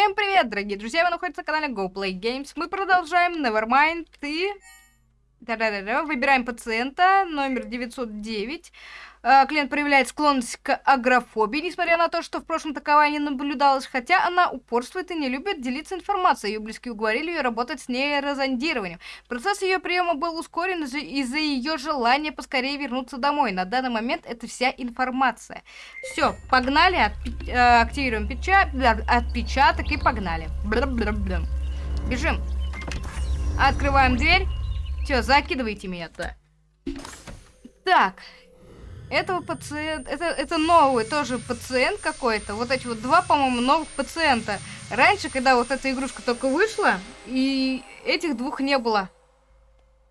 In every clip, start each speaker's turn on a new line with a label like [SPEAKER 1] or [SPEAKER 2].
[SPEAKER 1] Всем привет, дорогие друзья, вы находитесь на канале Go Play Games. Мы продолжаем Nevermind и... Выбираем пациента, номер 909. А, клиент проявляет склонность к агрофобии, несмотря на то, что в прошлом таковая не наблюдалось, хотя она упорствует и не любит делиться информацией. Ее близкие уговорили ее работать с нейрозондированием. Процесс ее приема был ускорен из-за ее желания поскорее вернуться домой. На данный момент это вся информация. Все, погнали, э, активируем печа отпечаток и погнали. Бежим. Открываем дверь. Все, закидывайте меня туда. Так, этого пациента... Это, это новый тоже пациент какой-то. Вот эти вот два, по-моему, новых пациента. Раньше, когда вот эта игрушка только вышла, и этих двух не было.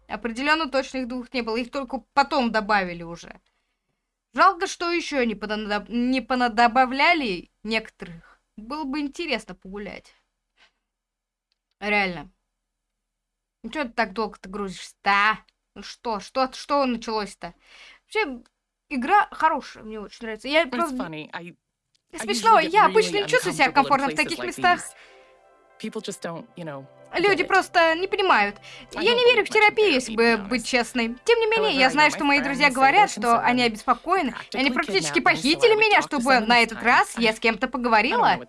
[SPEAKER 1] Определенно точно их двух не было. Их только потом добавили уже. Жалко, что еще не, понадоб... не понадобавляли некоторых. Было бы интересно погулять. Реально. Ну что ты так долго ты грузишься-то, а? Ну что, что, что началось-то? Вообще, игра хорошая, мне очень нравится. Я просто... Смешно, я обычно не чувствую себя комфортно в таких местах. Люди просто не понимают. Я не верю в терапию, если бы быть честной. Тем не менее, я знаю, что мои друзья говорят, что они обеспокоены. Они практически похитили меня, чтобы на этот раз я с кем-то поговорила.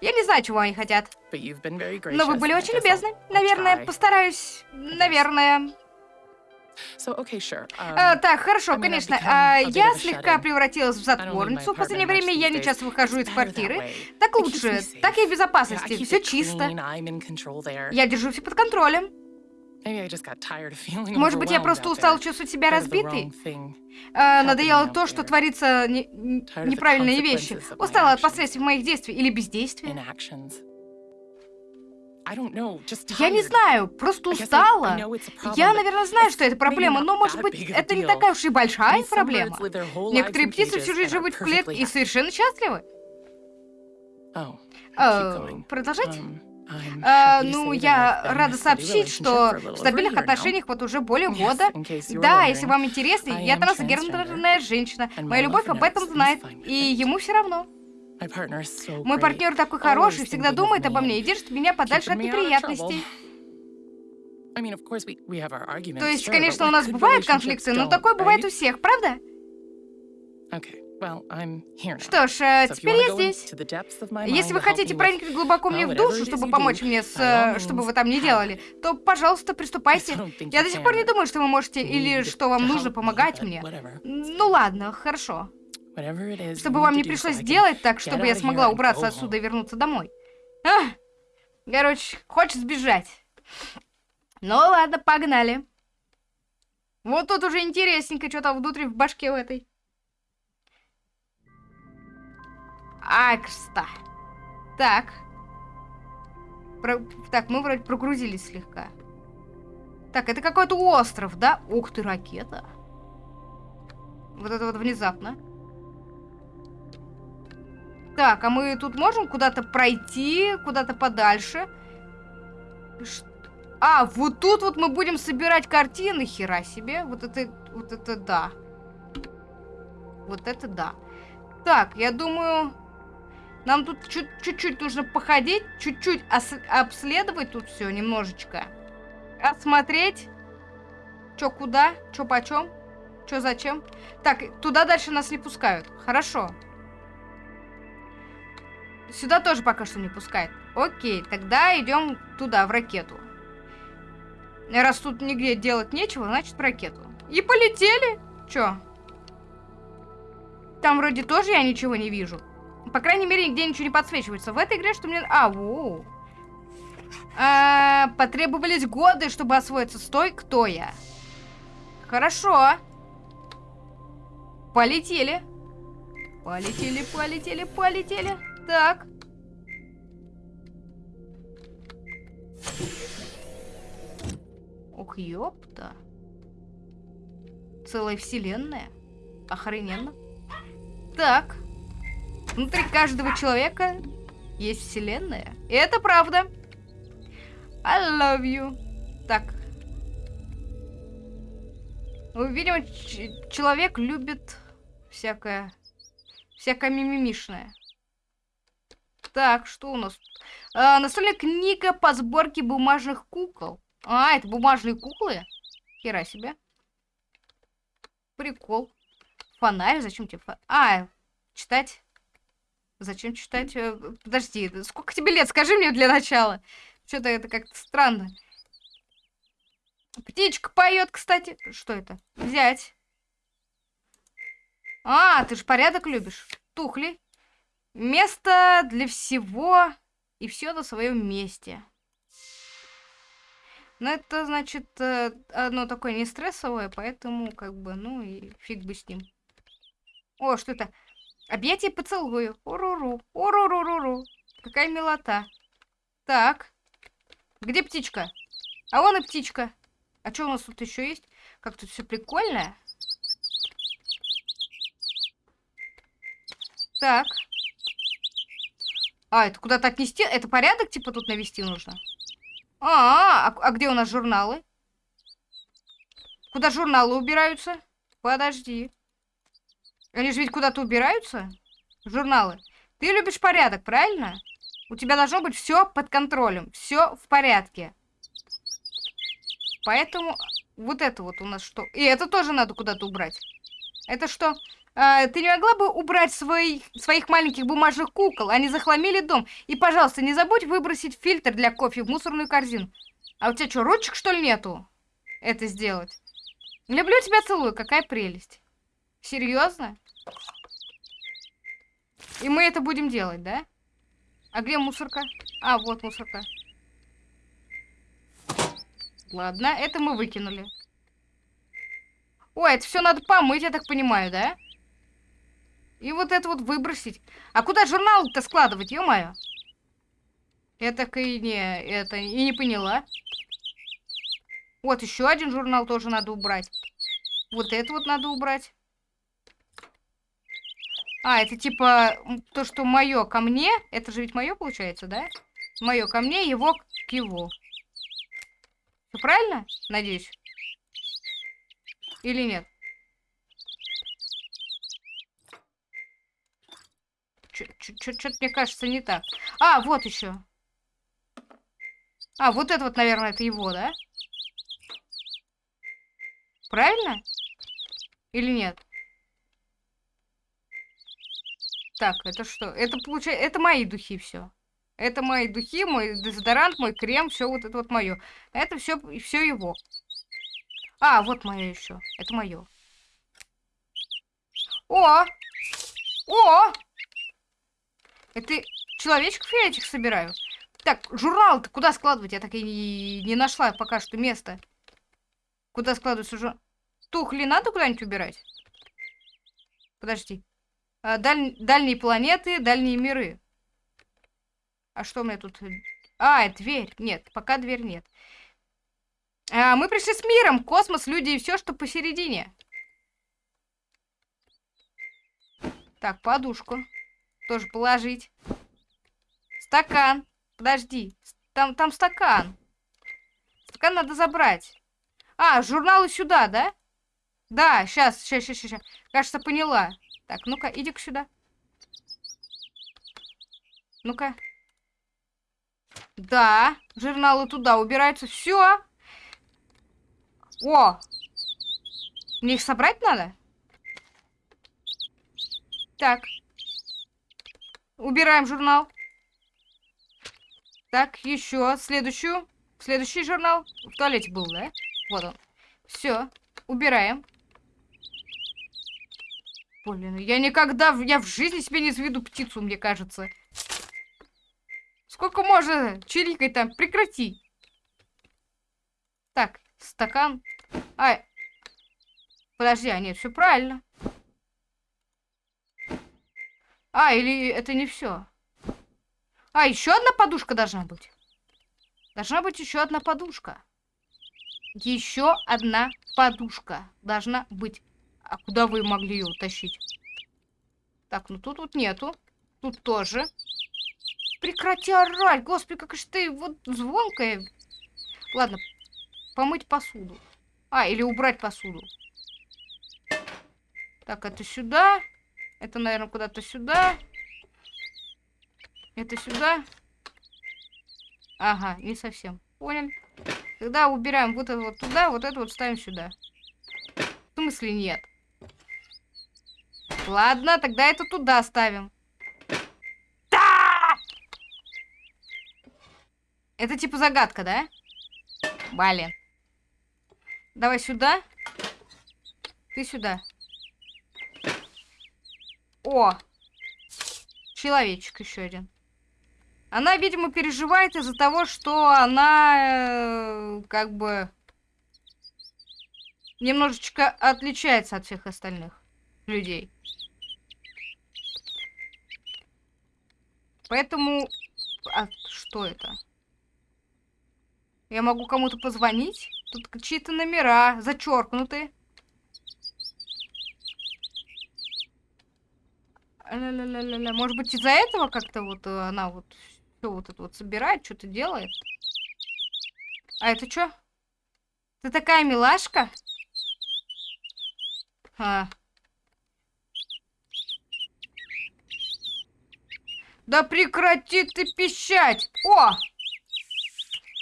[SPEAKER 1] Я не знаю, чего они хотят. Но вы были очень любезны. Наверное, постараюсь. Наверное. А, так, хорошо, конечно. А, я слегка превратилась в затворницу. В последнее время я не часто выхожу из квартиры. Так лучше. Так я в безопасности. Все чисто. Я держу все под контролем. Может быть, я просто устал чувствовать себя разбитой? А, надоело то, что творится не, неправильные вещи. Устала от последствий моих действий или бездействия. Я не знаю, просто устала. Я, наверное, знаю, что это проблема, но, может быть, это не такая уж и большая проблема. Некоторые птицы всю жизнь живут в клетке и совершенно счастливы. Uh, продолжать? Um, а, ну, я рада сообщить, что в стабильных отношениях вот уже более года. Да, если вам интересно, я трансгендерная женщина. Моя любовь об этом знает, и ему все равно. Мой партнер такой хороший, всегда думает обо мне и держит меня подальше от неприятностей. То есть, конечно, у нас бывают конфликты, но такое бывает у всех, правда? Что ж, э, теперь я здесь. Если вы хотите проникнуть глубоко мне в душу, чтобы помочь мне с... Э, чтобы вы там не делали, то, пожалуйста, приступайте. Я до сих пор не думаю, что вы можете или что вам нужно помогать мне. Ну ладно, хорошо. Чтобы вам не пришлось делать так, чтобы я смогла убраться отсюда и вернуться домой. А, короче, хочешь сбежать. Ну ладно, погнали. Вот тут уже интересненько, что там внутри в башке в этой. Акста. Так. Про... Так, мы вроде прогрузились слегка. Так, это какой-то остров, да? Ух ты, ракета. Вот это вот внезапно. Так, а мы тут можем куда-то пройти, куда-то подальше? Ш... А, вот тут вот мы будем собирать картины, хера себе. Вот это, вот это да. Вот это да. Так, я думаю, нам тут чуть-чуть нужно походить, чуть-чуть обследовать тут все немножечко. Осмотреть. Чё, куда? Чё, почем? Чё, зачем? Так, туда дальше нас не пускают. Хорошо. Сюда тоже пока что не пускает. Окей, тогда идем туда, в ракету. Раз тут нигде делать нечего, значит в ракету. И полетели. Чё? Там вроде тоже я ничего не вижу. По крайней мере, нигде ничего не подсвечивается. В этой игре что мне... А, воу. А, потребовались годы, чтобы освоиться. Стой, кто я? Хорошо. Полетели. Полетели, полетели, полетели. Так. Ух, ёпта. Целая вселенная. Охрененно. Так. Внутри каждого человека есть вселенная. И это правда. I love you. Так. Ну, видимо, человек любит всякое... Всякое мимимишное. Так, что у нас? А, настольная книга по сборке бумажных кукол. А, это бумажные куклы? Хера себе. Прикол. Фонарь? Зачем тебе фонарь? А, читать. Зачем читать? Э, подожди, сколько тебе лет? Скажи мне для начала. Что-то это как-то странно. Птичка поет, кстати. Что это? Взять. А, ты же порядок любишь. Тухли. Место для всего и все на своем месте. Но это, значит, э, оно такое не стрессовое, поэтому, как бы, ну и фиг бы с ним. О, что это? Объятие поцелую. Уруру. Уруруруру. Какая милота. Так. Где птичка? А вон и птичка. А что у нас тут еще есть? Как тут все прикольно. Так. А, это куда-то отнести? Это порядок, типа, тут навести нужно? А, -а, -а, а где у нас журналы? Куда журналы убираются? Подожди. Они же ведь куда-то убираются? Журналы. Ты любишь порядок, правильно? У тебя должно быть все под контролем. Все в порядке. Поэтому вот это вот у нас что? И это тоже надо куда-то убрать. Это что? А, ты не могла бы убрать свои, своих маленьких бумажных кукол? Они захламили дом. И, пожалуйста, не забудь выбросить фильтр для кофе в мусорную корзину. А у тебя что, ручек, что ли, нету? Это сделать. Люблю тебя, целую. Какая прелесть. Серьезно? И мы это будем делать, да? А где мусорка? А, вот мусорка. Ладно, это мы выкинули. Ой, это все надо помыть, я так понимаю, да? И вот это вот выбросить. А куда журнал-то складывать, ё-моё? Я так и не, это, и не поняла. Вот еще один журнал тоже надо убрать. Вот это вот надо убрать. А, это типа то, что мое ко мне. Это же ведь мое получается, да? Мое ко мне, его к его. Все правильно? Надеюсь. Или нет? Что-то, мне кажется, не так. А, вот еще. А, вот это вот, наверное, это его, да? Правильно? Или нет? Так, это что? Это получается, это мои духи все. Это мои духи, мой дезодорант, мой крем, все вот это вот мое. Это все, все его. А, вот мое еще. Это мое. О! О! Это человечков я этих собираю? Так, журнал-то куда складывать? Я так и не, нашла пока что место. Куда складывается журнал? Тухли надо куда-нибудь убирать? Подожди. А, даль... Дальние планеты, дальние миры. А что у меня тут? А, дверь. Нет, пока дверь нет. А, мы пришли с миром. Космос, люди и все, что посередине. Так, подушку. Тоже положить. Стакан. Подожди. Там, там стакан. Стакан надо забрать. А, журналы сюда, да? Да, сейчас, сейчас, сейчас, сейчас. Кажется, поняла. Так, ну-ка, иди-ка сюда. Ну-ка. Да, журналы туда убираются. Все. О! Мне их собрать надо? Так. Убираем журнал. Так, еще следующую. Следующий журнал. В туалете был, да? Вот он. Все. Убираем. Блин, я никогда... Я в жизни себе не заведу птицу, мне кажется. Сколько можно чирикать там? Прекрати. Так, стакан. Ай. Подожди, а нет, все правильно. А, или это не все. А, еще одна подушка должна быть. Должна быть еще одна подушка. Еще одна подушка должна быть. А куда вы могли ее утащить? Так, ну тут вот нету. Тут тоже. Прекрати орать, господи, как же ты вот звонкая. Ладно, помыть посуду. А, или убрать посуду. Так, это сюда. Это, наверное, куда-то сюда. Это сюда. Ага, не совсем. Понял. Тогда убираем вот это вот туда, вот это вот ставим сюда. В смысле нет? Ладно, тогда это туда ставим. Да! Это типа загадка, да? Блин. Давай сюда. Ты сюда. О! Человечек еще один. Она, видимо, переживает из-за того, что она э, как бы немножечко отличается от всех остальных людей. Поэтому... А что это? Я могу кому-то позвонить? Тут чьи-то номера зачеркнуты. Может быть, из-за этого как-то вот э, она вот все вот это вот собирает, что-то делает. А это что? Ты такая милашка? А. Да прекрати ты пищать! О!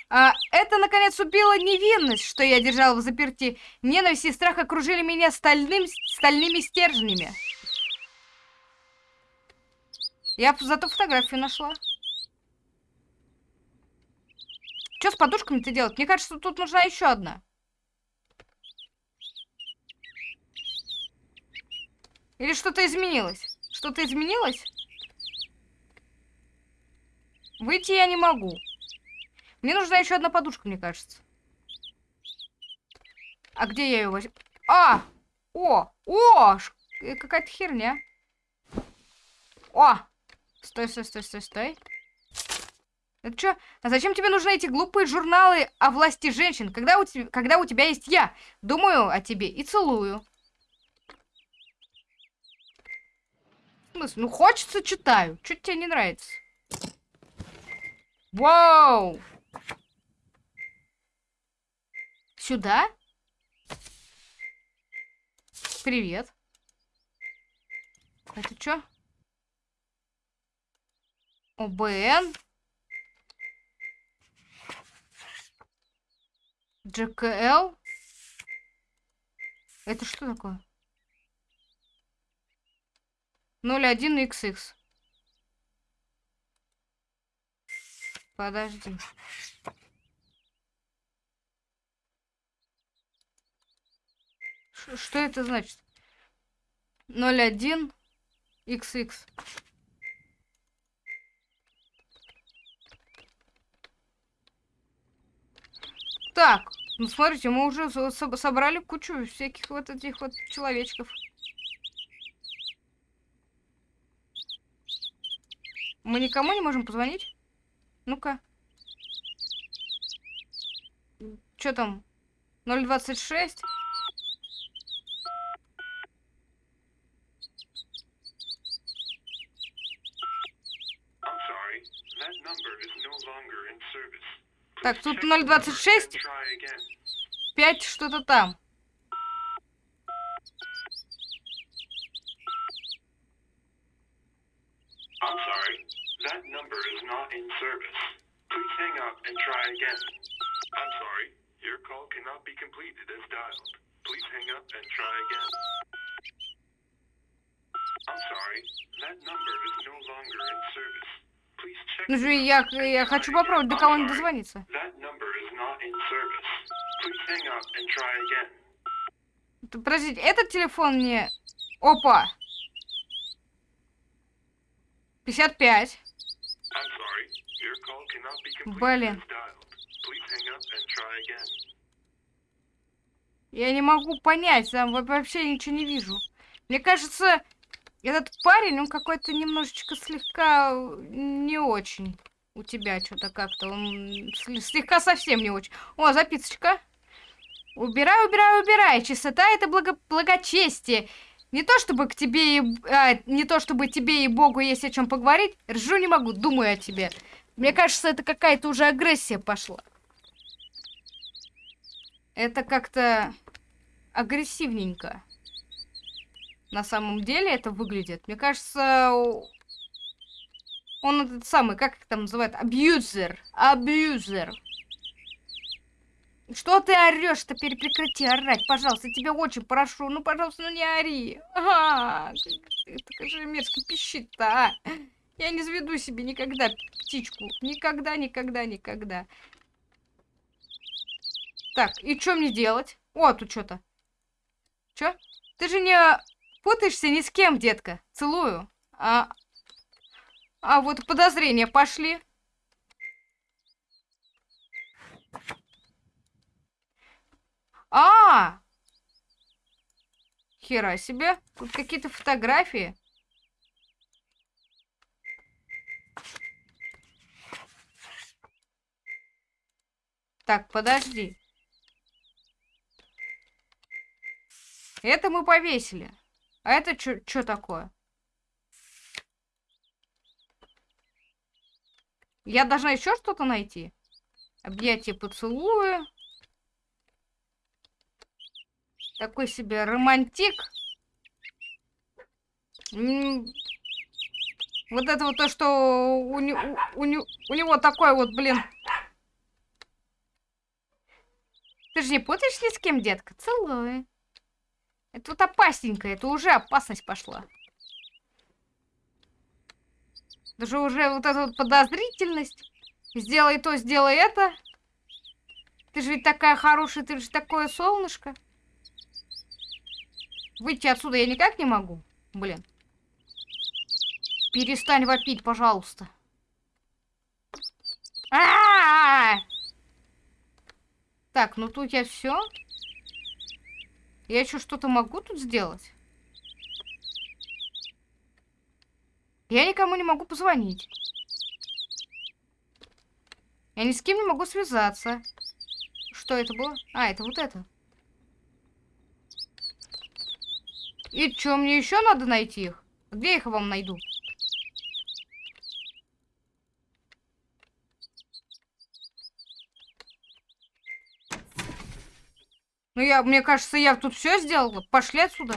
[SPEAKER 1] А, это, наконец, убило невинность, что я держала в заперти. Ненависть и страх окружили меня стальным, стальными стержнями. Я зато фотографию нашла. Что с подушками-то делать? Мне кажется, тут нужна еще одна. Или что-то изменилось? Что-то изменилось? Выйти я не могу. Мне нужна еще одна подушка, мне кажется. А где я ее возьму? А! О! О! Э, какая-то херня. О! Стой, стой, стой, стой, стой. Это что? А зачем тебе нужны эти глупые журналы о власти женщин, когда у, тебя, когда у тебя есть я? Думаю о тебе и целую. Ну, хочется, читаю. Что тебе не нравится? Вау! Сюда? Привет. Это что? ОБН? GKL? Это что такое? 01XX. Подожди. Ш что это значит? 01 Так, ну смотрите, мы уже собрали кучу всяких вот этих вот человечков. Мы никому не можем позвонить? Ну-ка. Что там? 026? Так, тут 0.26. 5 что-то там. I'm sorry. That number is not in service. Please hang up and try again. I'm sorry. Your call cannot be completed as dialed. Please hang up and try again. I'm sorry. That number is no longer in service. Ну же, я, я хочу попробовать до кого-нибудь дозвониться. Подождите, этот телефон мне... Опа! 55. Блин. Я не могу понять, там вообще ничего не вижу. Мне кажется, этот парень, он какой-то немножечко слегка не очень. У тебя что-то как-то, он слегка совсем не очень. О, записочка. Убирай, убирай, убирай. Чистота это благо благочестие. Не то чтобы к тебе и... А, не то чтобы тебе и Богу есть о чем поговорить. Ржу не могу, думаю о тебе. Мне кажется, это какая-то уже агрессия пошла. Это как-то агрессивненько на самом деле это выглядит. Мне кажется, Он этот самый, как их там называют? Абьюзер. Абьюзер. Что ты орешь-то? Прекрати орать, пожалуйста. Тебя очень прошу. Ну, пожалуйста, ну не ори. Ага, это же мерзко пищит-то, а. Я не заведу себе никогда птичку. Никогда, никогда, никогда. Так, и что мне делать? О, тут что-то. Чё? Ты же не путаешься ни с кем, детка. Целую. А, а вот подозрения пошли. А! Хера себе. Тут какие-то фотографии. Так, подожди. Это мы повесили. А это что такое? Я должна еще что-то найти? Объятие поцелуя. Такой себе романтик. Вот это вот то, что у, не, у, у, у него такой вот, блин. Ты же не путаешь ни с кем, детка? Целую. Это вот опасненько, это уже опасность пошла. Даже уже вот эта вот подозрительность. Сделай то, сделай это. Ты же ведь такая хорошая, ты же такое солнышко. Выйти отсюда я никак не могу. Блин. Перестань вопить, пожалуйста. А -а -а так, ну тут я все. Я еще что-то могу тут сделать? Я никому не могу позвонить. Я ни с кем не могу связаться. Что это было? А, это вот это. И что, мне еще надо найти их? Где я их вам найду? Ну, я, мне кажется, я тут все сделала. Пошли отсюда.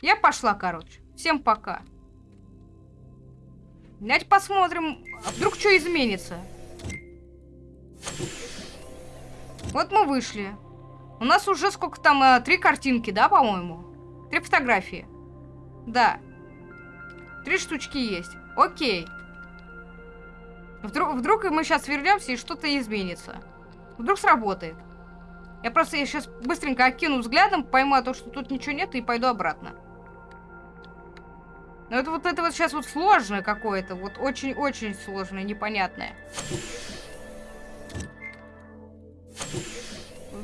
[SPEAKER 1] Я пошла, короче. Всем пока. Давайте посмотрим, а вдруг что изменится. Вот мы вышли. У нас уже сколько там, э, три картинки, да, по-моему? Три фотографии. Да. Три штучки есть. Окей. Вдруг, вдруг мы сейчас вернемся и что-то изменится. Вдруг сработает. Я просто я сейчас быстренько окину взглядом, пойму о том, что тут ничего нет, и пойду обратно. Но это вот это вот сейчас вот сложное какое-то. Вот очень-очень сложное, непонятное.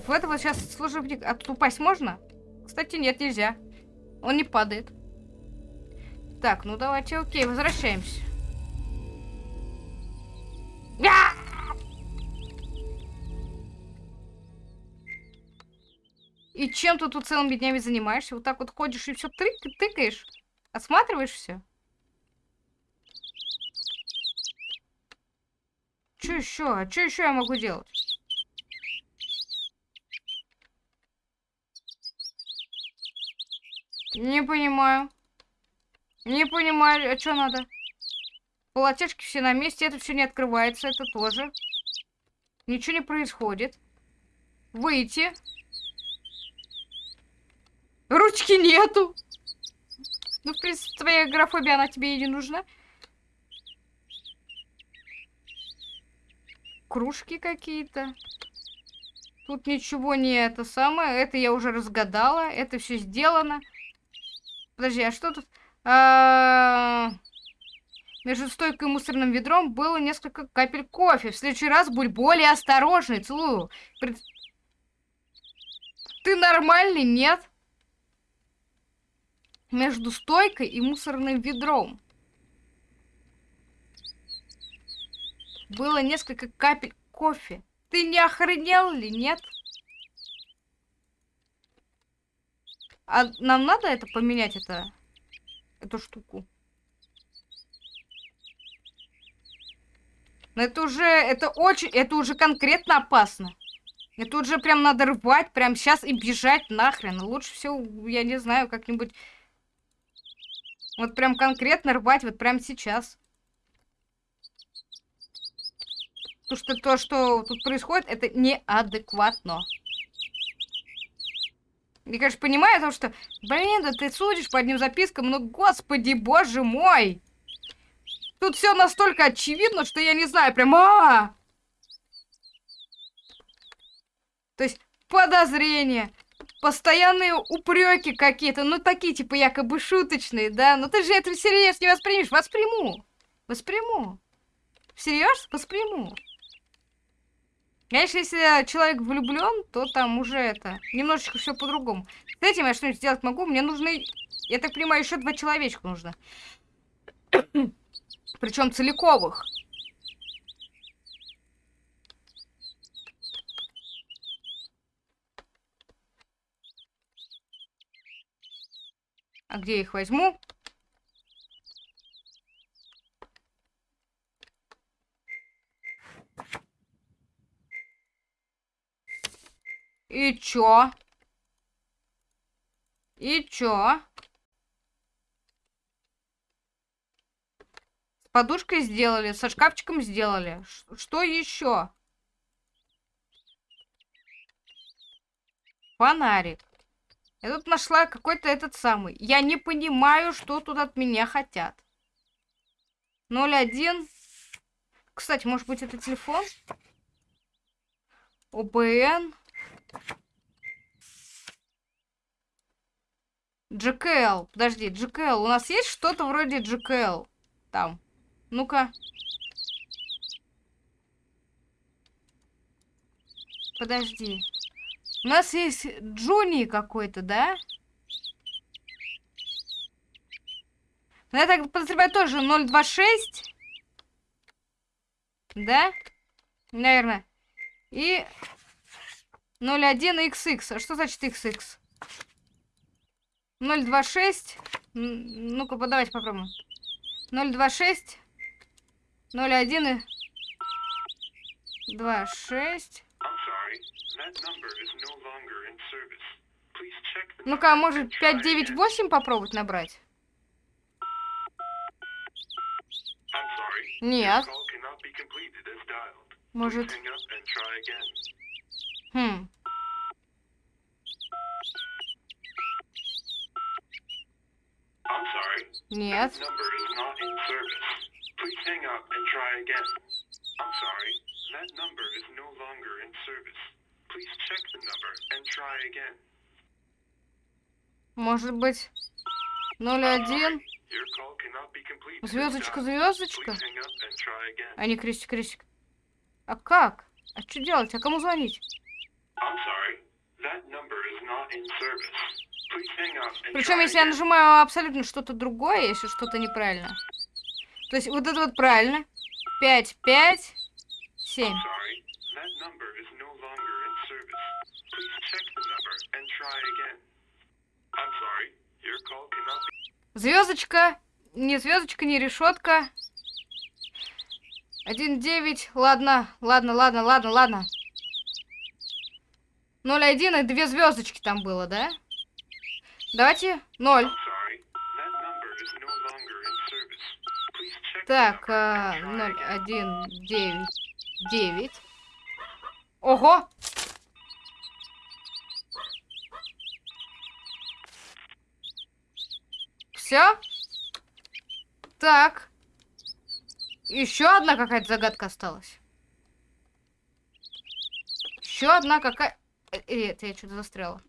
[SPEAKER 1] В это вот сейчас сложно... А тут упасть можно? Кстати, нет, нельзя. Он не падает. Так, ну давайте, окей, возвращаемся. И чем ты тут целыми днями занимаешься? Вот так вот ходишь и все тык тыкаешь? Осматриваешь все? Что еще? А что еще я могу делать? Не понимаю. Не понимаю, а что надо? Полотешки все на месте, это все не открывается, это тоже. Ничего не происходит. Выйти. Ручки нету. Ну, в принципе, твоя графобия, она тебе и не нужна. Кружки какие-то. Тут ничего не это самое. Это я уже разгадала. Это все сделано. Подожди, а что тут? А -а между стойкой и мусорным ведром было несколько капель кофе. В следующий раз будь более осторожный. Целую. Пред... Ты нормальный, нет? Между стойкой и мусорным ведром. Было несколько капель кофе. Ты не охренел ли, нет? А нам надо это поменять, это, эту штуку? Но это уже, это очень, это уже конкретно опасно. Это уже прям надо рвать прям сейчас и бежать нахрен. Лучше всего, я не знаю, как-нибудь Вот прям конкретно рвать вот прям сейчас. Потому что то, что тут происходит, это неадекватно. Я, конечно, понимаю, потому что, блин, да ты судишь по одним запискам, ну, господи, боже мой! Тут все настолько очевидно, что я не знаю, прям а, -а, -а! То есть подозрения, постоянные упреки какие-то, ну такие типа якобы шуточные, да? Но ты же это всерьез не воспримешь. Восприму. Восприму. Всерьез? Восприму. Конечно, если человек влюблен, то там уже это немножечко все по-другому. С этим я что-нибудь сделать могу. Мне нужны, я так понимаю, еще два человечка нужно. Причем целиковых. А где я их возьму? И чё? И чё? С подушкой сделали, со шкафчиком сделали. Ш что еще? Фонарик. Я тут нашла какой-то этот самый. Я не понимаю, что тут от меня хотят. 01. Кстати, может быть, это телефон? ОБН. GKL. Подожди, GKL. У нас есть что-то вроде GKL? Там. Ну-ка. Подожди. У нас есть Джуни какой-то, да? Ну, я так подозреваю тоже 026. Да? Наверное. И 01XX. А что значит XX? 026. Ну-ка, давайте попробуем. 026. 01 и 26. Ну-ка, а может 598 попробовать набрать? Нет. Может... Хм. Нет. That number is no longer in service. Please check the number and try again. Может быть, 01? Звездочка, звездочка? А не крестик, крестик. А как? А что делать? А кому звонить? Причем, если я нажимаю абсолютно что-то другое, если что-то неправильно. То есть вот это вот правильно. 5, 5, 7. Звездочка. Не звездочка, не решетка. Один девять. Ладно, ладно, ладно, ладно, ладно. Ноль один и две звездочки там было, да? Давайте ноль. Так, а, ноль один девять. Ого! Все? Так. Еще одна какая-то загадка осталась. Еще одна какая... Э, э я что-то застряла.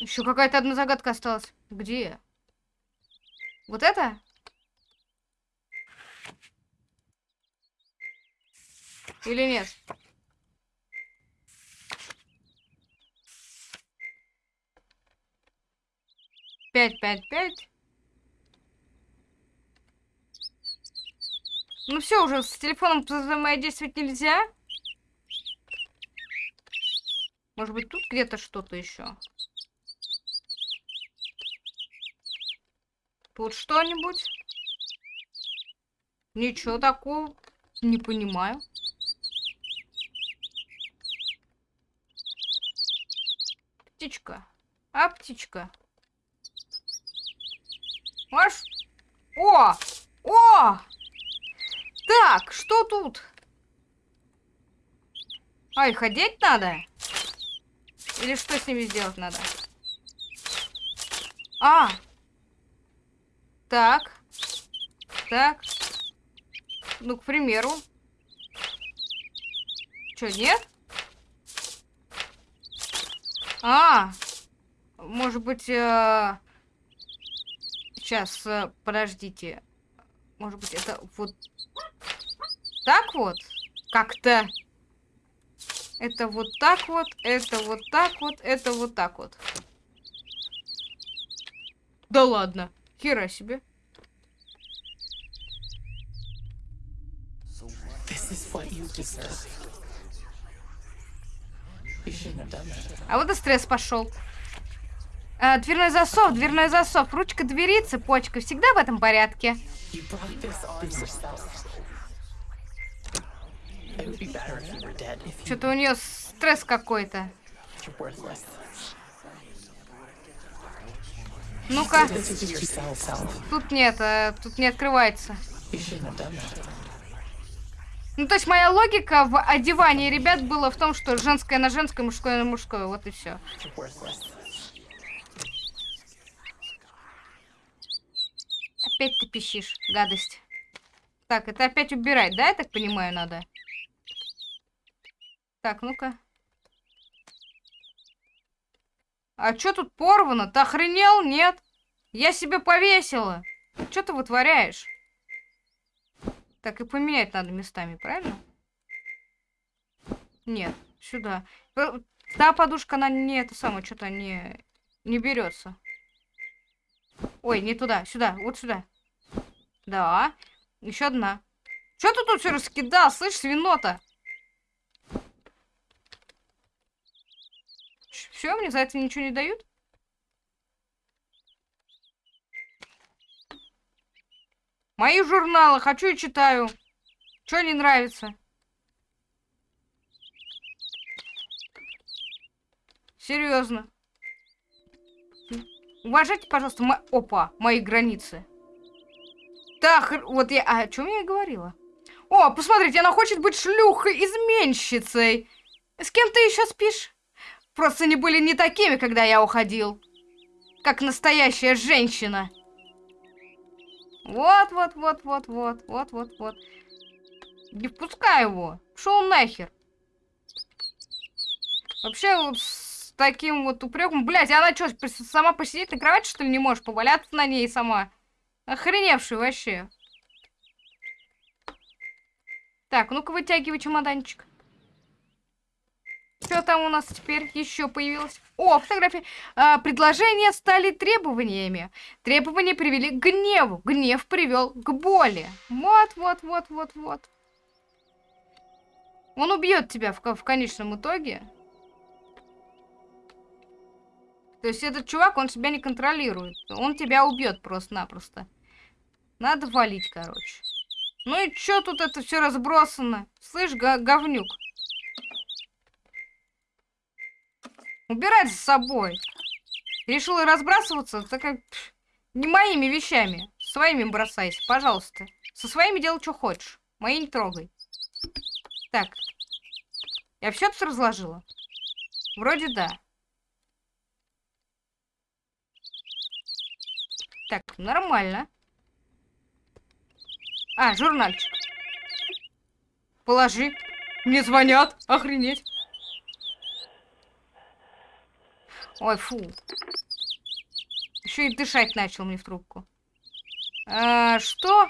[SPEAKER 1] Еще какая-то одна загадка осталась. Где? Вот это? Или нет? Пять, пять, пять. Ну все, уже с телефоном взаимодействовать нельзя. Может быть, тут где-то что-то еще. Тут что-нибудь? Ничего такого. Не понимаю. Птичка. А, птичка. Маш? О! О! Так, что тут? А, их одеть надо? Или что с ними сделать надо? А! Так. Так. Ну, к примеру. Чё, нет? А! Может быть, э... сейчас, э, подождите. Может быть, это вот так вот? Как-то... Это вот так вот, это вот так вот, это вот так вот. Да ладно. Хера себе. А вот и стресс пошел. А, дверной засов, дверной засов, ручка двери, цепочка. Всегда в этом порядке. Что-то у нее стресс какой-то. Ну-ка. Тут нет, а, тут не открывается. Ну, то есть моя логика в одевании ребят была в том, что женское на женское, мужское на мужское. Вот и все. Опять ты пищишь, гадость. Так, это опять убирать, да, я так понимаю, надо? Так, ну-ка. А что тут порвано? Ты охренел? Нет. Я себе повесила. Что ты вытворяешь? Так, и поменять надо местами, правильно? Нет, сюда. Та подушка, она не это самое, что-то не, не берется. Ой, не туда, сюда, вот сюда. Да, еще одна. Что ты тут все раскидал, слышь, свинота? Все, мне за это ничего не дают? Мои журналы, хочу и читаю. Что не нравится? Серьезно. Уважайте, пожалуйста, мо... опа, мои границы. Так, вот я... А о чем я говорила? О, посмотрите, она хочет быть шлюхой-изменщицей. С кем ты еще спишь? Просто они были не такими, когда я уходил. Как настоящая женщина. Вот, вот, вот, вот, вот, вот, вот, вот. Не впускай его. Шел нахер. Вообще, вот с таким вот упреком... Блять, она что, сама посидеть на кровати, что ли, не можешь? Поваляться на ней сама? Охреневший вообще. Так, ну-ка вытягивай чемоданчик. Что там у нас теперь еще появилось? О, фотографии. А, предложения стали требованиями. Требования привели к гневу. Гнев привел к боли. Вот, вот, вот, вот, вот. Он убьет тебя в, в конечном итоге. То есть этот чувак, он себя не контролирует. Он тебя убьет просто-напросто. Надо валить, короче. Ну и чё тут это все разбросано? Слышь, говнюк. Убирать за собой. Решила разбрасываться, так как не моими вещами. Своими бросайся, пожалуйста. Со своими делай, что хочешь. Мои не трогай. Так. Я все тут разложила? Вроде да. Так, нормально. А, журнальчик. Положи. Мне звонят. Охренеть. Ой, фу. Еще и дышать начал мне в трубку. А, что?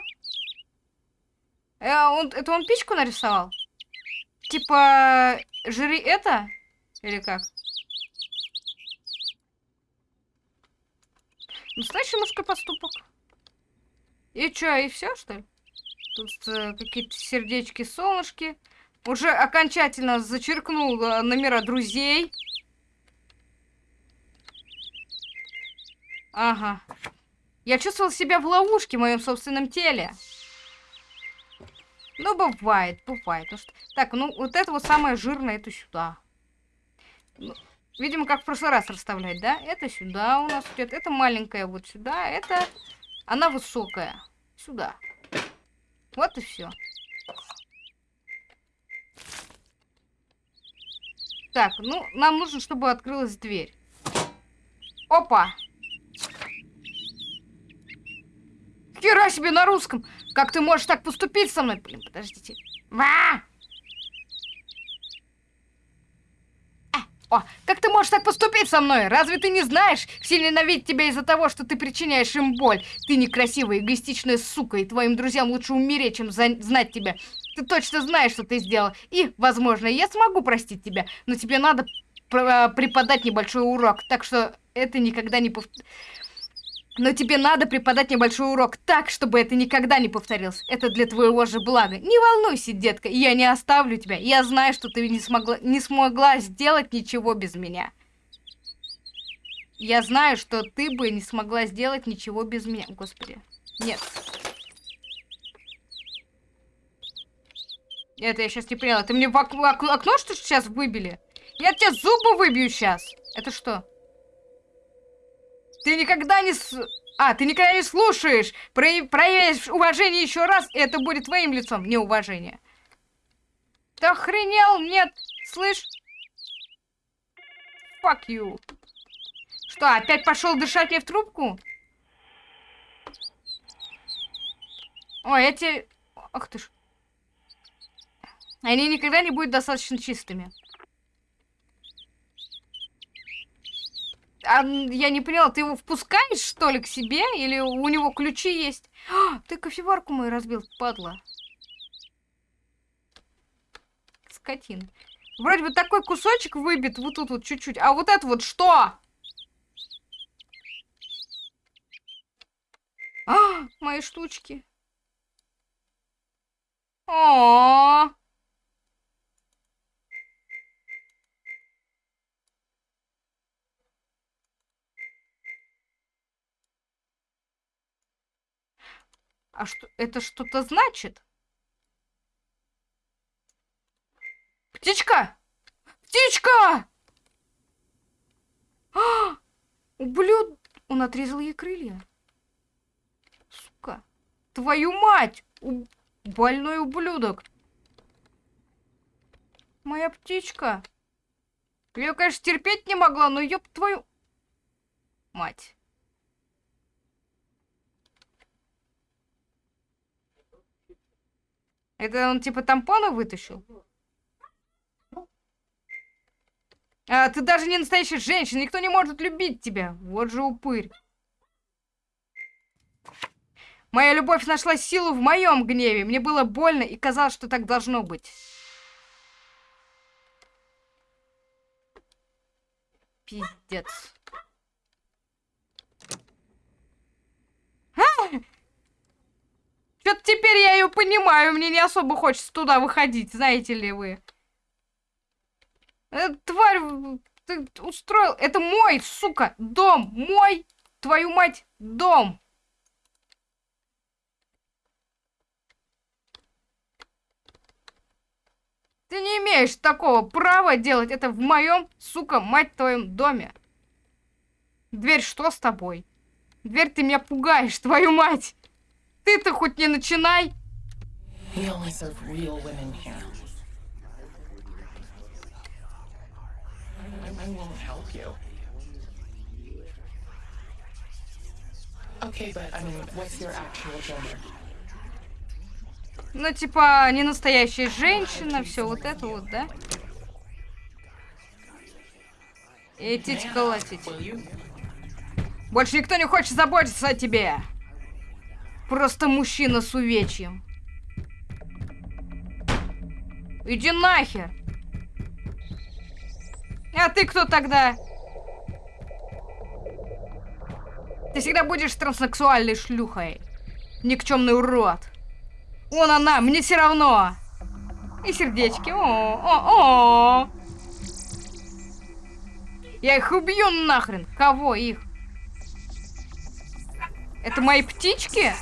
[SPEAKER 1] А, он, это он пичку нарисовал? Типа, жри это? Или как? Настоящий мужской поступок. И что, и все, что ли? Тут э, какие-то сердечки, солнышки. Уже окончательно зачеркнул э, номера друзей. Ага. Я чувствовал себя в ловушке в моем собственном теле. Ну, бывает, бывает. Так, ну, вот это вот самое жирное, это сюда. Ну, видимо, как в прошлый раз расставлять, да? Это сюда у нас идет. Это маленькое вот сюда. Это Она высокая. Сюда. Вот и все. Так, ну, нам нужно, чтобы открылась дверь. Опа! Хера себе на русском! Как ты можешь так поступить со мной? Блин, подождите. Ва! О, как ты можешь так поступить со мной? Разве ты не знаешь? Все ненавидят тебя из-за того, что ты причиняешь им боль. Ты некрасивая, эгоистичная сука, и твоим друзьям лучше умереть, чем знать тебя. Ты точно знаешь, что ты сделал. И, возможно, я смогу простить тебя, но тебе надо преподать небольшой урок. Так что это никогда не повторится. Но тебе надо преподать небольшой урок так, чтобы это никогда не повторилось. Это для твоего же блага. Не волнуйся, детка, я не оставлю тебя. Я знаю, что ты не смогла, не смогла сделать ничего без меня. Я знаю, что ты бы не смогла сделать ничего без меня. Господи. Нет. Это я сейчас не поняла. Ты мне в ок ок окно что сейчас выбили? Я тебе зубы выбью сейчас. Это что? Ты никогда не... С... А, ты никогда не слушаешь. Про... Проявишь уважение еще раз, и это будет твоим лицом неуважение. Ты охренел? Нет. Слышь? Fuck you. Что, опять пошел дышать мне в трубку? Ой, эти... Ах ты ж. Они никогда не будут достаточно чистыми. А, я не поняла, ты его впускаешь, что ли, к себе? Или у него ключи есть? А, ты кофеварку мою разбил, падла. Скотин. Вроде бы такой кусочек выбит вот тут вот чуть-чуть. А вот это вот что? А, мои штучки. О, -о, -о. А что, это что-то значит? Птичка! Птичка! А! Ублюд... Он отрезал ей крылья. Сука. Твою мать! У... Больной ублюдок. Моя птичка. Я, конечно, терпеть не могла, но ёб твою... Мать. Это он типа тампона вытащил? А, ты даже не настоящая женщина, никто не может любить тебя. Вот же упырь. Моя любовь нашла силу в моем гневе. Мне было больно и казалось, что так должно быть. Пиздец. Что-то теперь я ее понимаю, мне не особо хочется туда выходить, знаете ли вы. Эта тварь, ты устроил... Это мой, сука, дом, мой, твою мать, дом. Ты не имеешь такого права делать это в моем, сука, мать твоем доме. Дверь что с тобой? Дверь ты меня пугаешь, твою мать. Ты-то хоть не начинай. Ну, типа, не настоящая женщина, все вот это вот, да? И тить колотить. Больше никто не хочет заботиться о тебе. Просто мужчина с увечьем. Иди нахер. А ты кто тогда? Ты всегда будешь транссексуальной шлюхой. Никчемный урод. Вон она, мне все равно. И сердечки. О, о, о. Я их убью нахрен. Кого их? Это мои птички?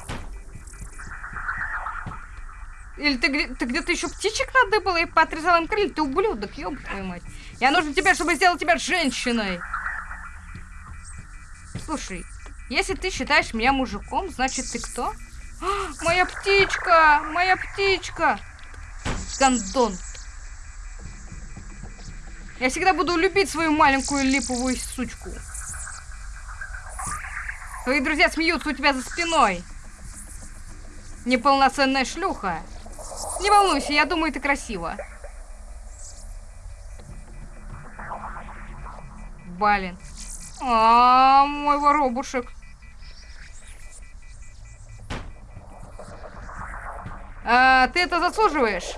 [SPEAKER 1] Или ты, ты где-то еще птичек надыбала и поотрезала им крылья? Ты ублюдок, ёб твою мать. Я нужен тебе, чтобы сделать тебя женщиной. Слушай, Если ты считаешь меня мужиком, значит ты кто? А, моя птичка! Моя птичка! Гандон. Я всегда буду любить свою маленькую липовую сучку. Твои друзья смеются у тебя за спиной. Неполноценная шлюха. Не волнуйся, я думаю, ты красиво. Блин. А, мой воробушек. А, ты это заслуживаешь?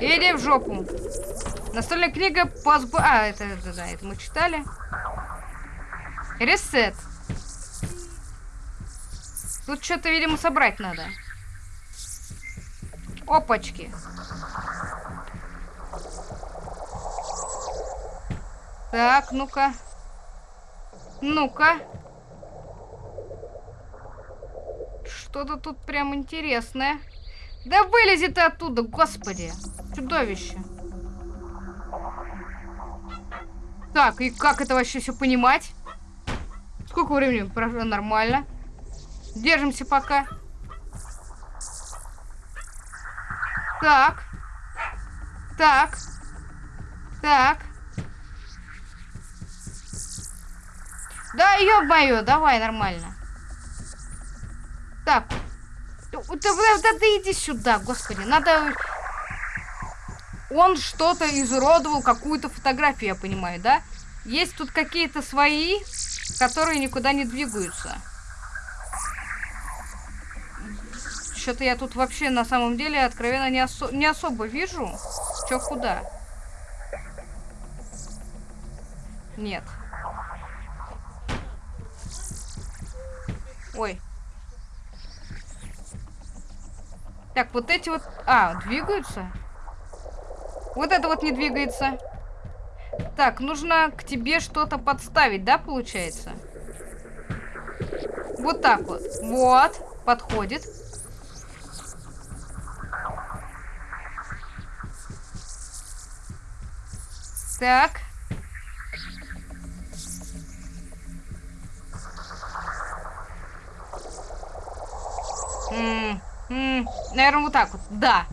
[SPEAKER 1] Иди в жопу. Настольная книга по сбо... А, это, это, да, это мы читали. Ресет. Тут что-то, видимо, собрать надо. Опачки. Так, ну-ка. Ну-ка. Что-то тут прям интересное. Да вылези ты оттуда, господи. Чудовище. Так, и как это вообще все понимать? Сколько времени прошло? Нормально. Держимся пока. Так. Так. Так. Да, ё-моё, давай, нормально. Так. Да, да, да иди сюда, господи. Надо... Он что-то изуродовал, какую-то фотографию, я понимаю, да? Есть тут какие-то свои, которые никуда не двигаются. Что-то я тут вообще на самом деле откровенно не, осо не особо вижу. Чё куда? Нет. Ой. Так, вот эти вот... А, двигаются? Вот это вот не двигается. Так, нужно к тебе что-то подставить, да, получается? Вот так вот. Вот, подходит. Так. М -м наверное, вот так вот. Да.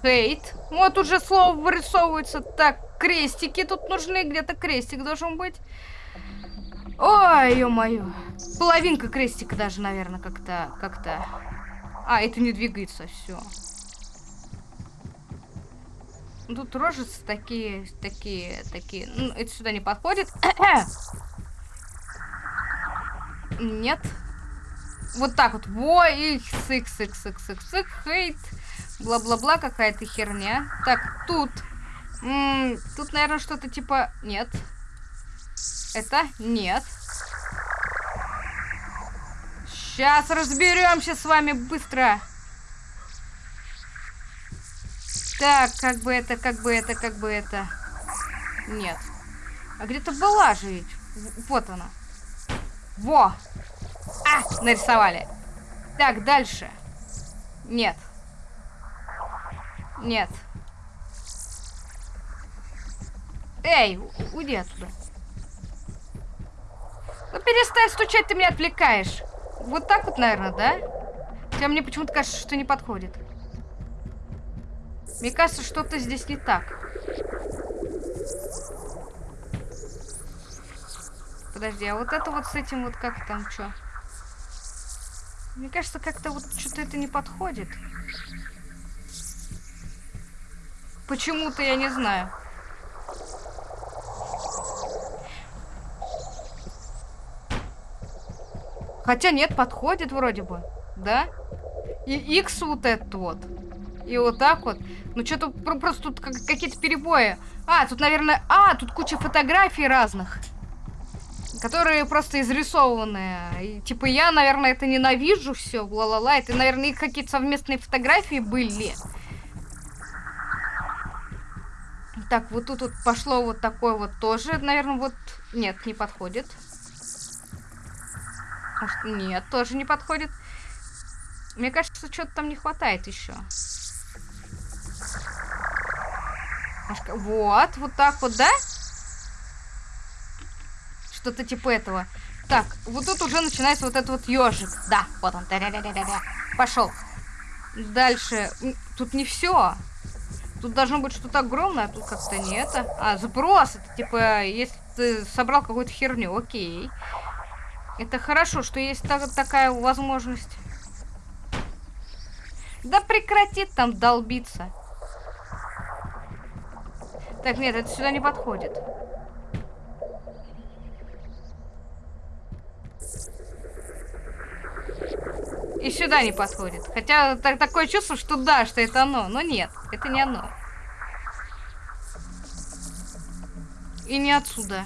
[SPEAKER 1] Хейт. Вот уже слово вырисовывается. Так, крестики тут нужны. Где-то крестик должен быть. Ой, ё-моё. Половинка крестика даже, наверное, как-то... как-то. А, это не двигается, все. Тут рожицы такие, такие, такие. Ну, это сюда не подходит. Нет. Вот так вот. Во, икс, икс, икс, икс, икс, икс, хейт. Бла-бла-бла, какая-то херня. Так, тут. М -м, тут, наверное, что-то типа... Нет. Это? Нет. Сейчас разберемся с вами быстро. Так, как бы это, как бы это, как бы это. Нет. А где-то была же ведь. Вот она. Во! А, нарисовали. Так, дальше. Нет. Нет. Эй, уйди оттуда. Ну перестань стучать, ты меня отвлекаешь. Вот так вот, наверное, да? Хотя мне почему-то кажется, что не подходит. Мне кажется, что-то здесь не так. Подожди, а вот это вот с этим вот как там, что? Мне кажется, как-то вот что-то это не подходит. Почему-то я не знаю. Хотя нет, подходит вроде бы. Да? И X вот этот вот. И вот так вот. Ну, что-то просто тут какие-то перебои. А, тут, наверное... А, тут куча фотографий разных. Которые просто изрисованы. И, типа, я, наверное, это ненавижу все. Ла-ла-ла. Это, наверное, их какие-то совместные фотографии были. Так, вот тут вот пошло вот такое вот тоже. Наверное, вот... Нет, не подходит. Может, нет, тоже не подходит. Мне кажется, что-то там не хватает еще. Вот, вот так вот, да? Что-то типа этого. Так, вот тут уже начинается вот этот вот ежик. Да, вот он. Пошел. Дальше. Тут не все. Тут должно быть что-то огромное, а тут как-то не это. А, запрос. Это типа, если ты собрал какую-то херню, окей. Это хорошо, что есть та- такая возможность. Да прекрати там долбиться. Так, нет, это сюда не подходит. И сюда не подходит. Хотя так, такое чувство, что да, что это оно. Но нет, это не оно. И не отсюда.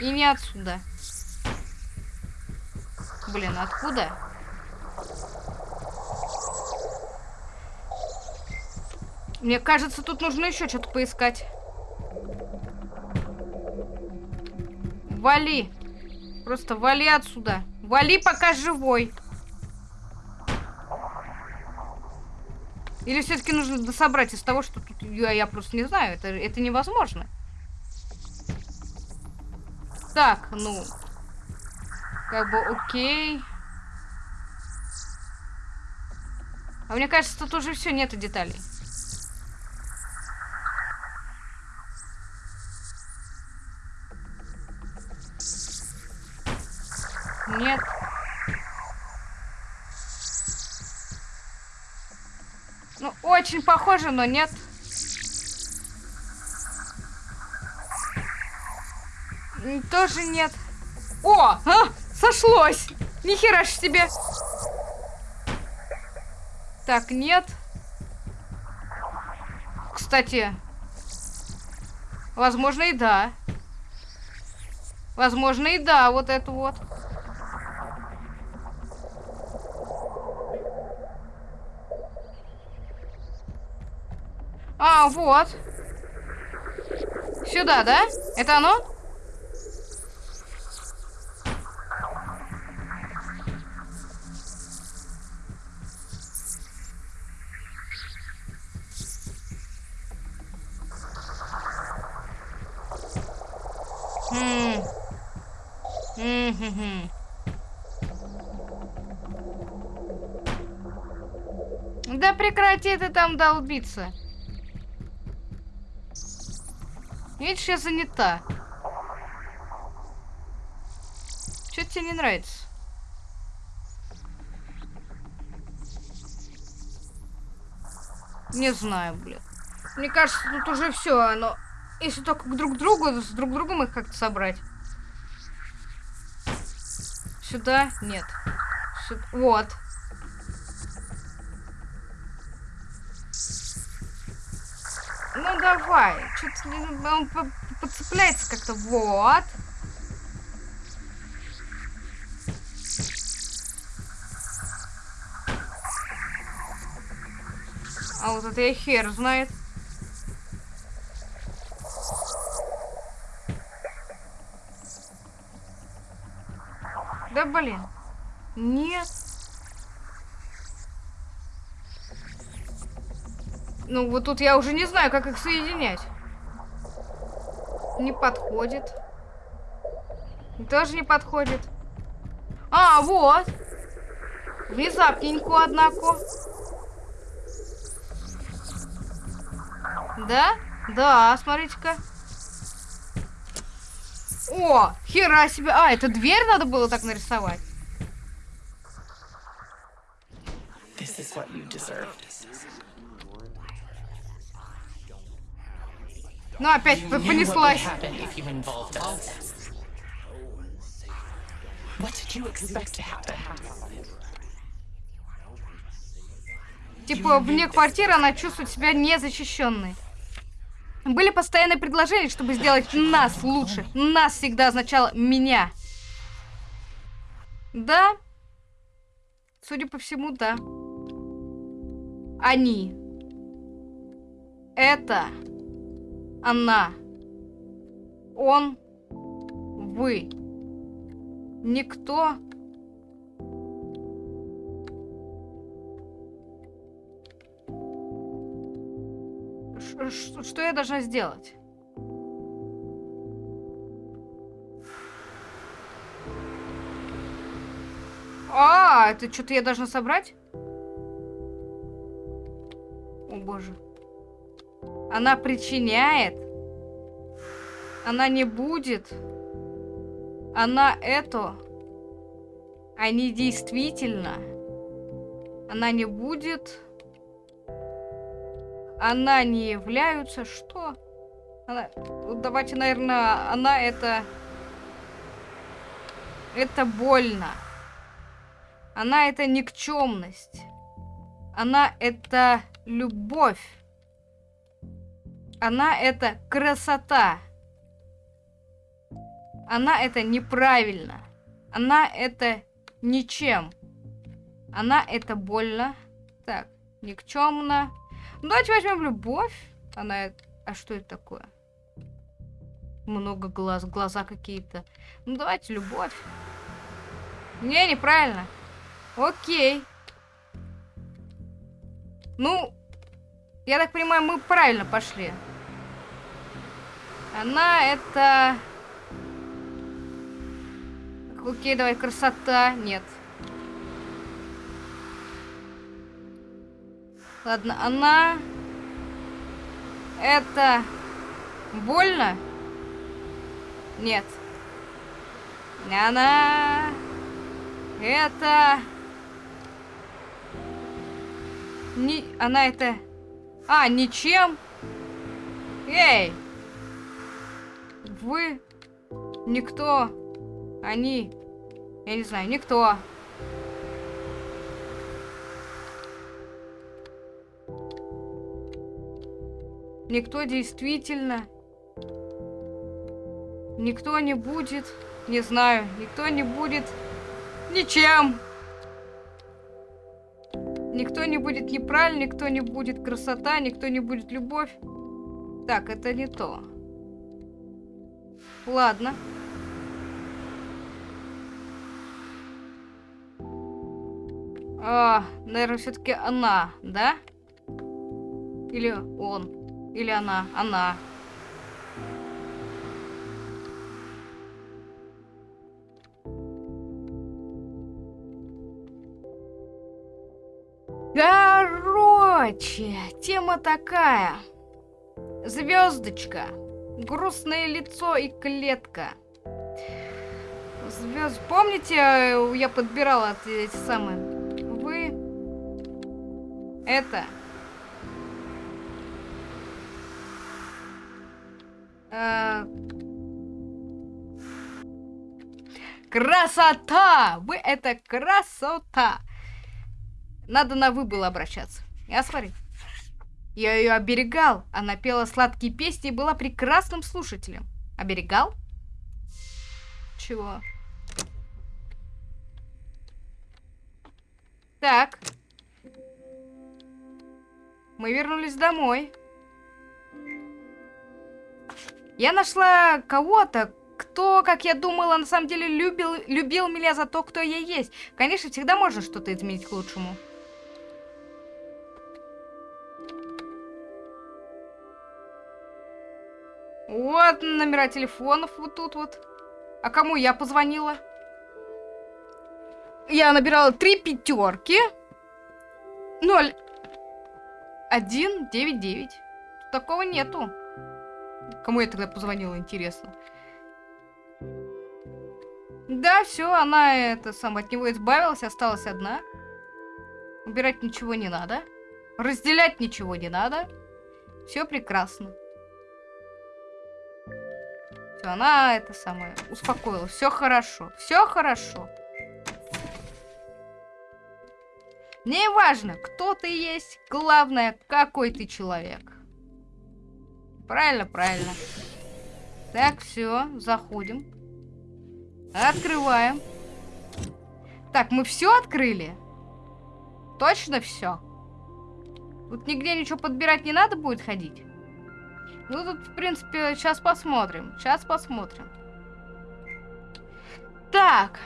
[SPEAKER 1] И не отсюда. Блин, откуда? Мне кажется, тут нужно еще что-то поискать. Вали. Просто вали отсюда. Вали, пока живой. Или все-таки нужно дособрать из того, что тут я, я просто не знаю. Это, это невозможно. Так, ну. Как бы окей. А мне кажется, тут уже все, нету деталей. Нет. Ну, очень похоже, но нет. Тоже нет. О, а, сошлось. Нихера ж себе. Так, нет. Кстати, возможно и да. Возможно и да, вот это вот. А, вот. Сюда, да? Это оно? Да прекрати ты там долбиться. Видишь, я занята. Что тебе не нравится? Не знаю, блин. Мне кажется, тут уже все, оно... Если только друг к другу, с друг другом их как-то собрать. Сюда? Нет. Сю- Вот. Ну давай. Что-то он по- подцепляется как-то. Вот. А вот это я хер знает. Да блин. Нет. Ну, вот тут я уже не знаю, как их соединять. Не подходит. Тоже не подходит. А, вот. Внезапненько, однако. Да? Да, смотрите-ка. О, хера себе. А, это дверь надо было так нарисовать.
[SPEAKER 2] This is what you deserved.
[SPEAKER 1] Ну, опять
[SPEAKER 2] You
[SPEAKER 1] п-
[SPEAKER 2] knew what would
[SPEAKER 1] понеслась.
[SPEAKER 2] happen if you involved us. What did you expect to happen?
[SPEAKER 1] Типа, вне квартиры она чувствует себя незащищенной. Были постоянные предложения, чтобы сделать нас лучше. Нас всегда означало меня. Да? Судя по всему, да. Они. Это. Она. Он. Вы. Никто. Ш- Что я должна сделать? А, это что-то я должна собрать? О боже. Она причиняет. Она не будет. Она это. Они действительно. Она не будет. Она не являются. Что? Она... Давайте, наверное, она это... Это больно. Она это никчемность. Она это любовь. Она это красота. Она это неправильно. Она это ничем. Она это больно. Так, никчемно. Ну, давайте возьмем любовь. Она... э- А что это такое? Много глаз, глаза какие-то. Ну, давайте любовь. Не, неправильно. Окей. Ну, я так понимаю, мы правильно пошли. Она это... Окей, давай, красота. Нет. Ладно, она... Это... Больно? Нет. Она... Это... Не... Она это... А, ничем? Эй! Вы... Никто... Они... Я не знаю, никто. Никто действительно... Никто не будет... Не знаю, никто не будет... Ничем! Никто не будет неправильно, никто не будет красота, никто не будет любовь. Так, это не то. Ладно. А, наверное, все-таки она, да? Или он? Или она? Она. Короче, тема такая. Звездочка. Грустное лицо и клетка. Звезд... Помните, я подбирала эти самые? Вы... Это... Э, Красота! Вы это красота! Надо на вы было обращаться. Я смотри. Я ее оберегал. Она пела сладкие песни и была прекрасным слушателем. Оберегал? Чего? Так. Мы вернулись домой. Я нашла кого-то, кто, как я думала, на самом деле любил, любил меня за то, кто я есть. Конечно, всегда можно что-то изменить к лучшему. Вот номера телефонов вот тут вот. А кому я позвонила? Я набирала три пятерки. Ноль. Один, девять, девять. Такого нету. Кому я тогда позвонила, интересно. Да, все, она это сам от него избавилась, осталась одна. Убирать ничего не надо. Разделять ничего не надо. Все прекрасно. Все, она это самое успокоилась. Все хорошо. Все хорошо. Не важно, кто ты есть, главное, какой ты человек. Правильно, правильно. Так, все, заходим. Открываем. Так, мы все открыли? Точно все? Тут нигде ничего подбирать не надо будет ходить? Ну, тут, в принципе, сейчас посмотрим. Сейчас посмотрим. Так.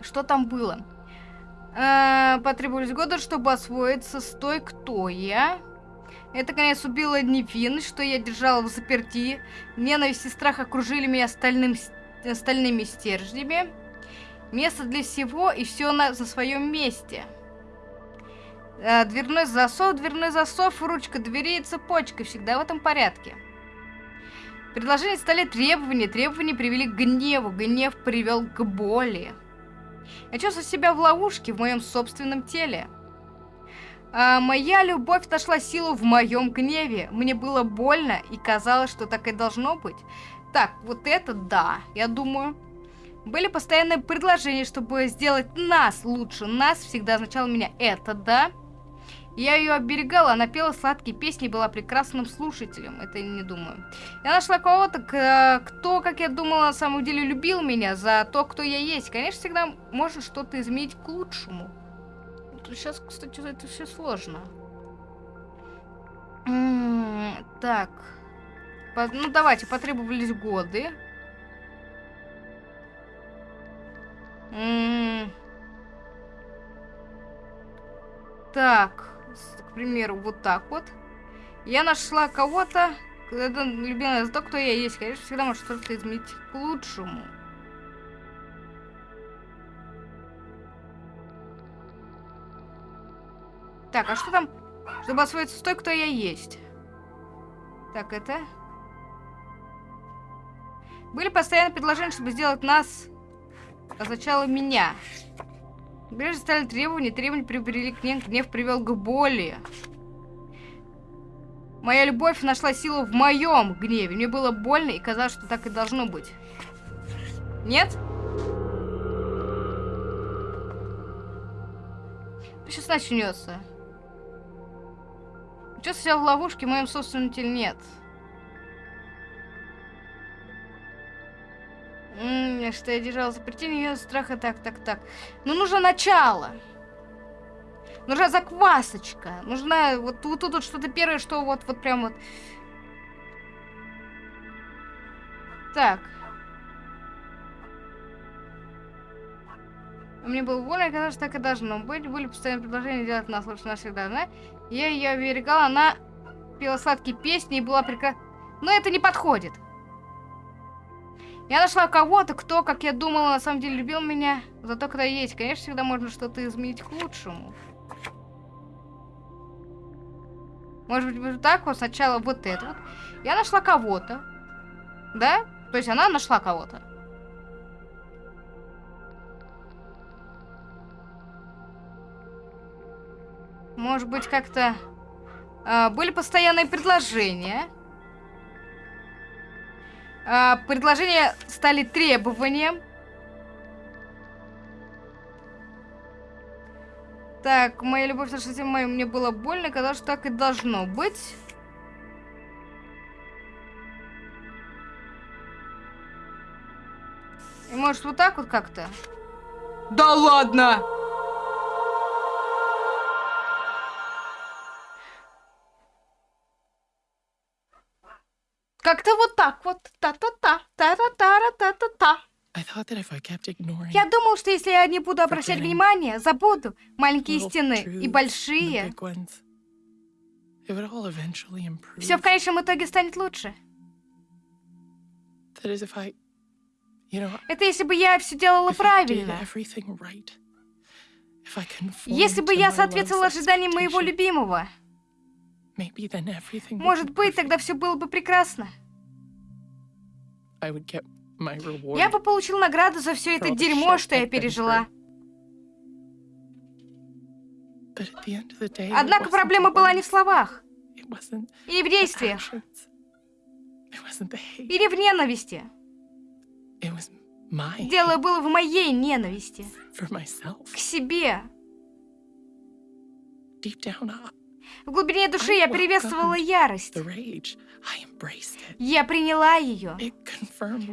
[SPEAKER 1] Что там было? Э, потребовались годы, чтобы освоиться с той, кто я. Это, конец, убило невинность, что я держала в заперти. Ненависть и страх окружили меня стальным, э, стальными стержнями. Место для всего и все на, за своем месте. Э, дверной засов, дверной засов, ручка двери и цепочка. Всегда в этом порядке. Предложения стали требования, требования привели к гневу, гнев привел к боли. Я чувствую себя в ловушке в моем собственном теле. А, моя любовь нашла силу в моем гневе. Мне было больно и казалось, что так и должно быть. Так, вот это да, я думаю. Были постоянные предложения, чтобы сделать нас лучше. Нас всегда означало меня это да. Я ее оберегала, она пела сладкие песни была прекрасным слушателем. Это я не думаю. Я нашла кого-то, кто, как я думала, на самом деле любил меня за то, кто я есть. Конечно, всегда можно что-то изменить к лучшему. Сейчас, кстати, это все сложно. Так. Ну, давайте, потребовались годы. Так, примеру, вот так вот. Я нашла кого-то, это любимая за то, кто я есть. Конечно, всегда может что-то изменить к лучшему. Так, а что там, чтобы освоиться с той, кто я есть? Так, это... Были постоянно предложения, чтобы сделать нас означало меня. Прежде стали требования, требования привели к гнев, гнев привел к боли. Моя любовь нашла силу в моем гневе. Мне было больно и казалось, что так и должно быть. Нет? Сейчас начнется. Чувствую себя в ловушке в моем собственном теле нет. М, что я держала запретение ее страха, так, так, так. Ну, нужно начало. Нужна заквасочка. Нужна вот, тут вот что-то первое, что вот, вот прям вот. Так. Мне было больно, казалось, так и должно быть. Были постоянные предложения делать нас лучше навсегда, да? Я ее оберегала, она пела сладкие песни и была прекрасна. Но это не подходит. Я нашла кого-то, кто, как я думала, на самом деле любил меня за то, когда есть. Конечно, всегда можно что-то изменить к лучшему. Может быть, вот так вот сначала вот это вот. Я нашла кого-то. Да? То есть она нашла кого-то. Может быть, как-то... а, были постоянные предложения. А, предложения стали требованием. Так, моя любовь нашла тем моим, мне было больно, казалось, что так и должно быть. И может вот так вот как-то? Да ладно! Как-то вот так вот. Та-та-та, та-та-та-та-та-та. Я думал, что если я не буду обращать внимание, забуду маленькие стены и большие, все в конечном итоге станет лучше. Это если бы я все делала правильно. Если бы я соответствовала ожиданиям моего любимого. Может быть, тогда все было бы прекрасно. Я бы получил награду за все это дерьмо, что я пережила. Однако проблема была не в словах, или в действиях, или в ненависти. Дело было в моей ненависти. К себе. В глубине души я приветствовала ярость. Я приняла ее.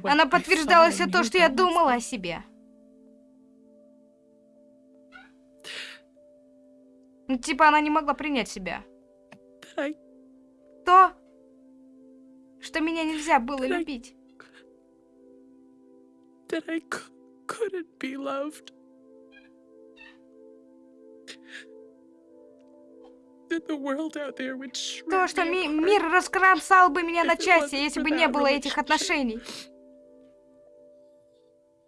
[SPEAKER 1] Она подтверждала все то, что я думала о себе. Ну, типа, она не могла принять себя. То, что меня нельзя было любить.
[SPEAKER 2] that I couldn't be loved.
[SPEAKER 1] То, что ми- мир раскромсал бы меня на части, если бы не было этих отношений.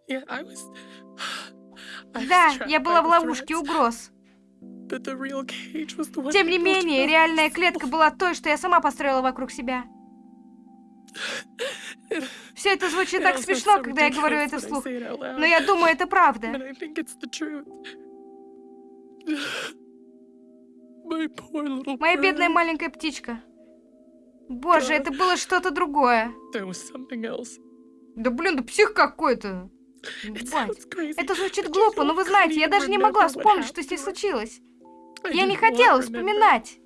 [SPEAKER 1] Да, я была в ловушке угроз. Тем не менее, реальная клетка была той, что я сама построила вокруг себя. Все это звучит так смешно, когда я говорю это вслух. Но я думаю, это правда. Моя бедная маленькая птичка. Боже, это было что-то другое. Да блин, да псих какой-то. Это звучит глупо, но вы знаете, я даже не могла вспомнить, что с ней случилось. Я не хотела вспоминать.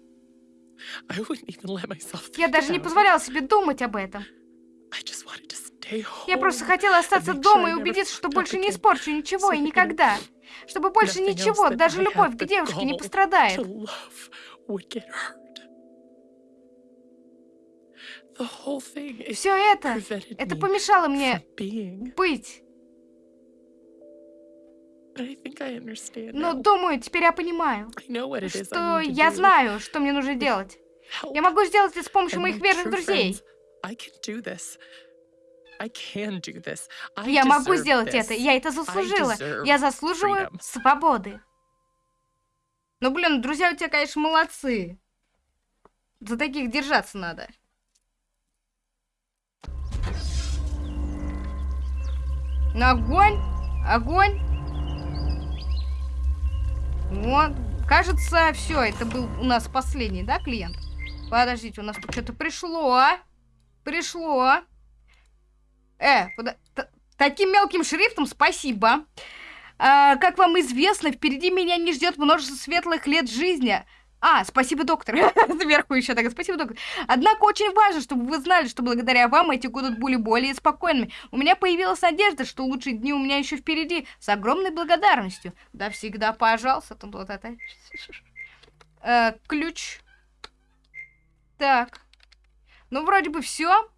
[SPEAKER 1] Я даже не позволяла себе думать об этом. Я просто хотела остаться дома и убедиться, что больше не испорчу ничего и никогда. Чтобы больше ничего, даже любовь к девушке не пострадает. Все это, это помешало мне быть. Но думаю, теперь я понимаю, что я знаю, что мне нужно делать. Я могу сделать это с помощью моих верных друзей. Я могу сделать это. Я это заслужила. Я заслуживаю свободы. Ну, блин, друзья у тебя, конечно, молодцы. За таких держаться надо. Ну, огонь! Огонь! Вот. Кажется, все, это был у нас последний, да, клиент? Подождите, у нас тут что-то пришло. Пришло. Э, т- Таким мелким шрифтом спасибо. А, как вам известно, впереди меня не ждет множество светлых лет жизни. А, спасибо, доктор. Сверху еще так, спасибо, доктор. Однако очень важно, чтобы вы знали, что благодаря вам эти годы были более спокойными. У меня появилась надежда, что лучшие дни у меня еще впереди. С огромной благодарностью. Да всегда, пожалуйста. Тут вот это. Ключ. Так. Ну, вроде бы все.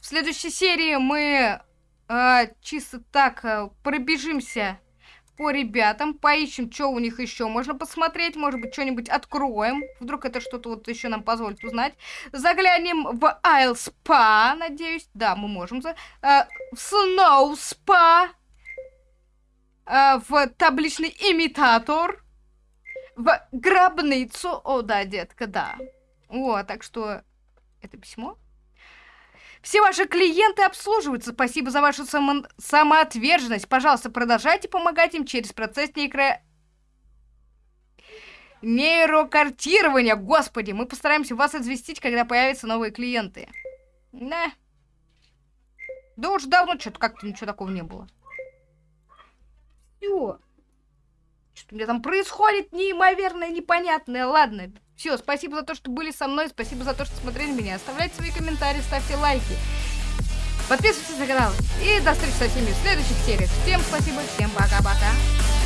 [SPEAKER 1] В следующей серии мы э, чисто так э, пробежимся по ребятам, поищем, что у них еще можно посмотреть, может быть, что-нибудь откроем. Вдруг это что-то вот еще нам позволит узнать. Заглянем в Айл Спа, надеюсь. Да, мы можем. за- э, в Сноу Спа. э, в табличный имитатор. В гробницу. О, да, детка, да. Вот, так что это письмо. Все ваши клиенты обслуживаются. Спасибо за вашу само- самоотверженность. Пожалуйста, продолжайте помогать им через процесс нейро... нейрокартирования. Господи, мы постараемся вас известить, когда появятся новые клиенты. Да. Да уж давно что-то как-то ничего такого не было. Все. Что у меня там происходит неимоверное, непонятное. Ладно, все, спасибо за то, что были со мной, спасибо за то, что смотрели меня. Оставляйте свои комментарии, ставьте лайки. Подписывайтесь на канал. И до встречи со всеми в следующих сериях. Всем спасибо, всем пока-пока.